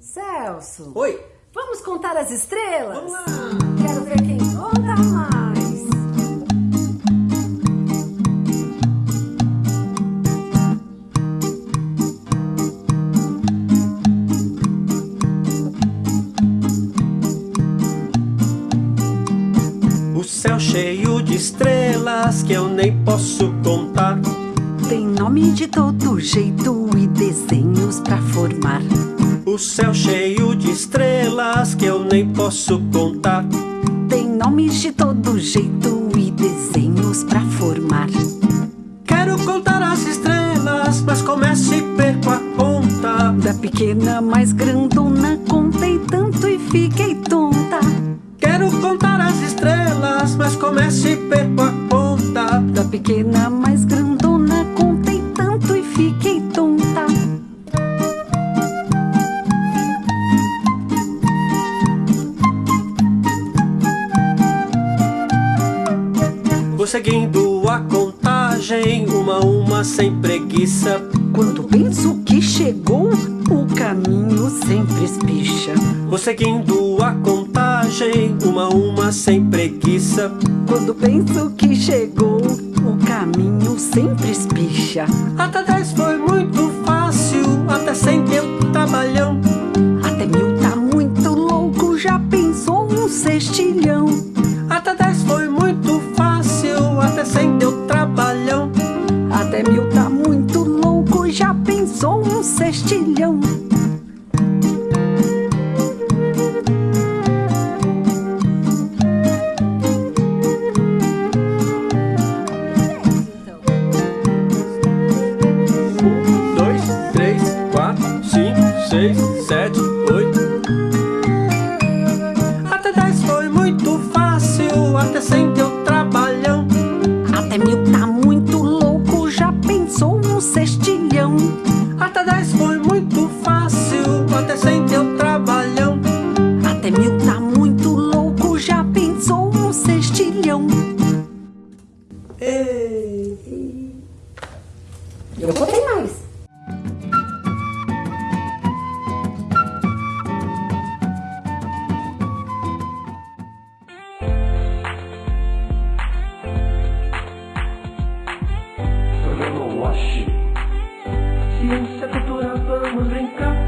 Celso. Oi. Vamos contar as estrelas? Vamos lá. Quero ver quem conta mais. O céu cheio de estrelas que eu nem posso contar. Tem nome de todo jeito e desenhos pra formar. O céu cheio de estrelas que eu nem posso contar. Tem nomes de todo jeito e desenhos pra formar. Quero contar as estrelas, mas começo e perco a conta. Da pequena mais grandona, contei tanto e fiquei tonta. Quero contar as estrelas, mas começo e perco a conta. Da pequena mais seguindo a contagem, uma a uma sem preguiça. Quando penso que chegou, o caminho sempre espicha. Vou seguindo a contagem, uma a uma sem preguiça. Quando penso que chegou, o caminho sempre espicha. Até dez foi muito fácil, até cem deu trabalhão. Até mil tá muito louco, já pensou um cestilhão. Já pensou um cestilhão. Um, dois, três, quatro, cinco, seis, sete, oito. Até dez foi muito fácil, até cem E eu contei mais. Programa Wash. Ciência, cultura, vamos brincar.